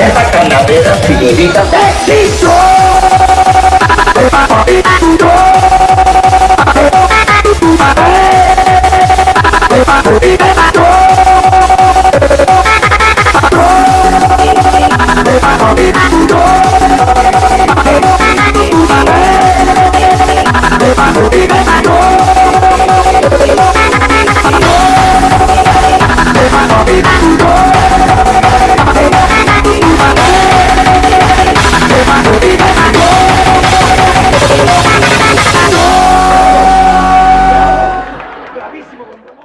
Esa calavera significa éxito. Baby Bravíssimo, bonito.